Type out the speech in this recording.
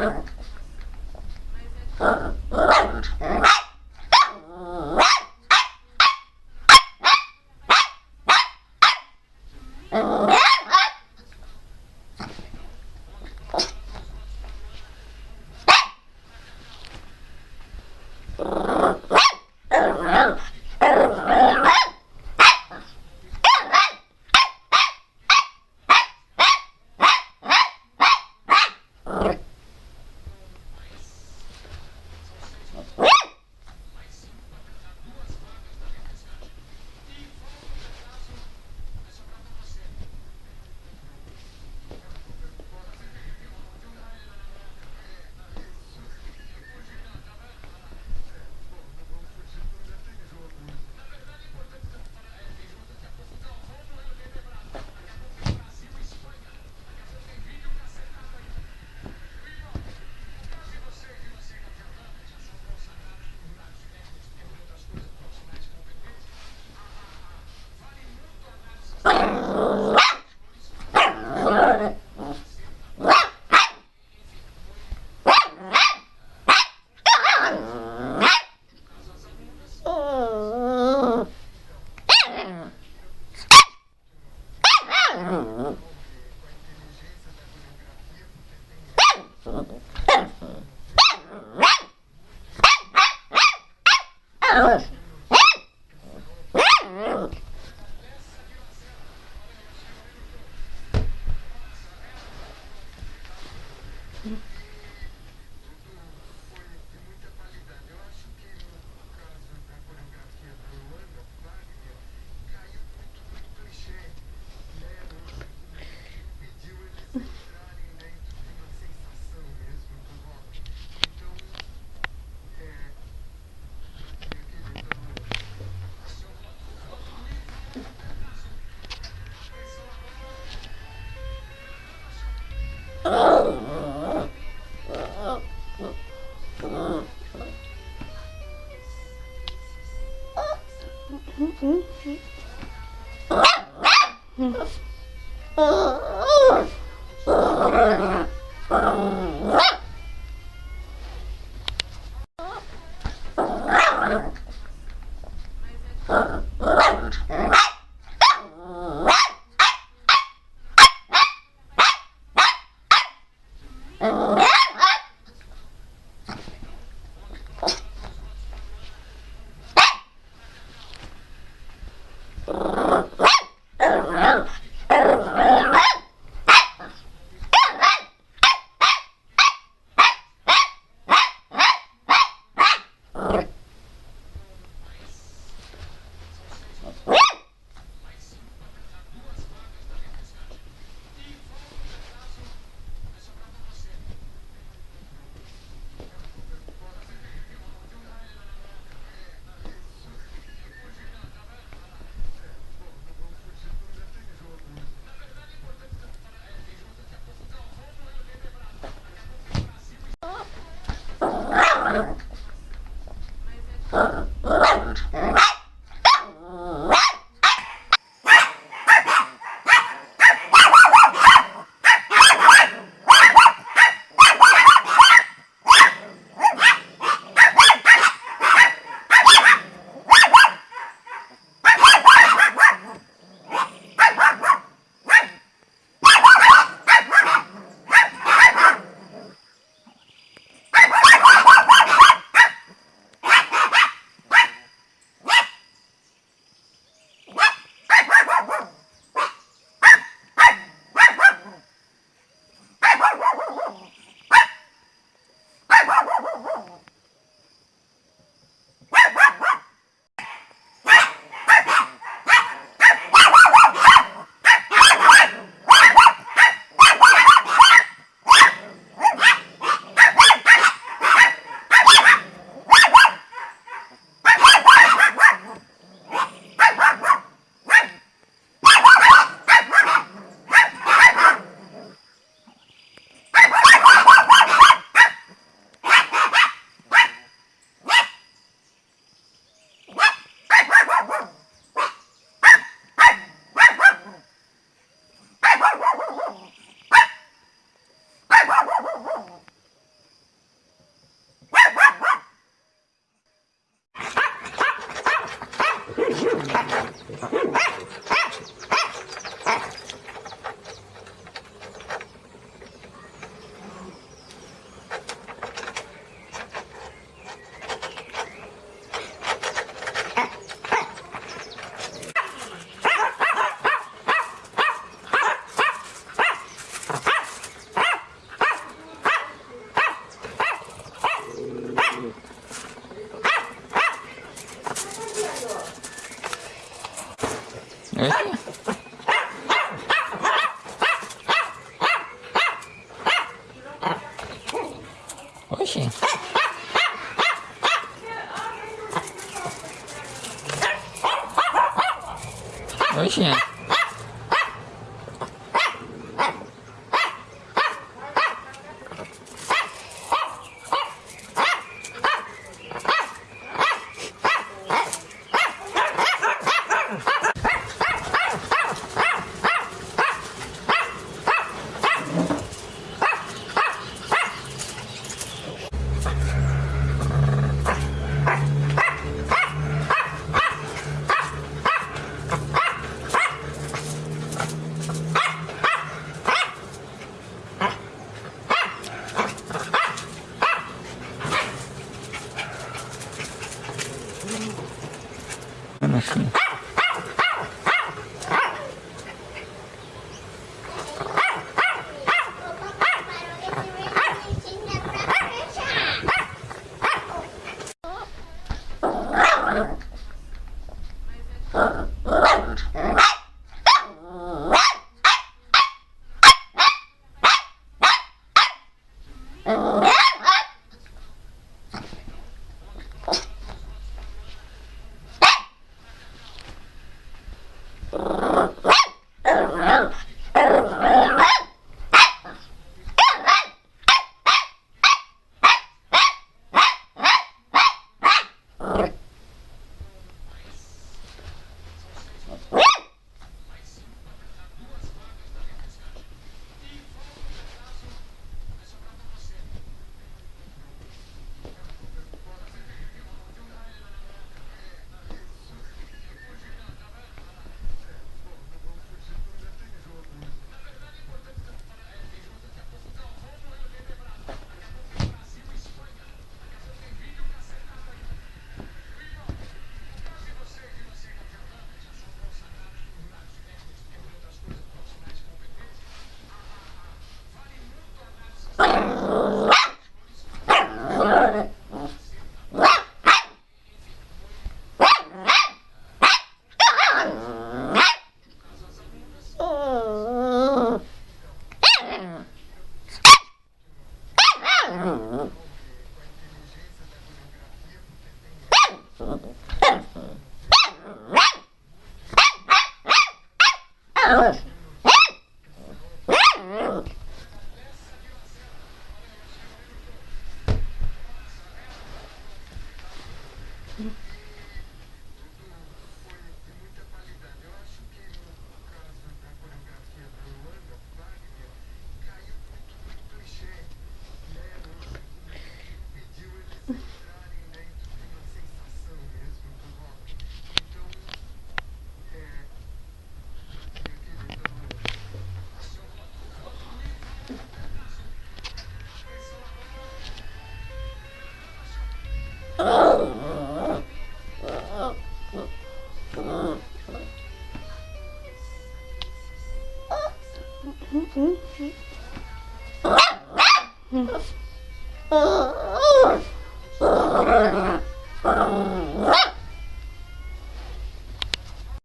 Uh... Mm-hmm. Hum, hum, hum. Ah! Ah! Ah! work. Yeah. Yeah. Uh. Oh.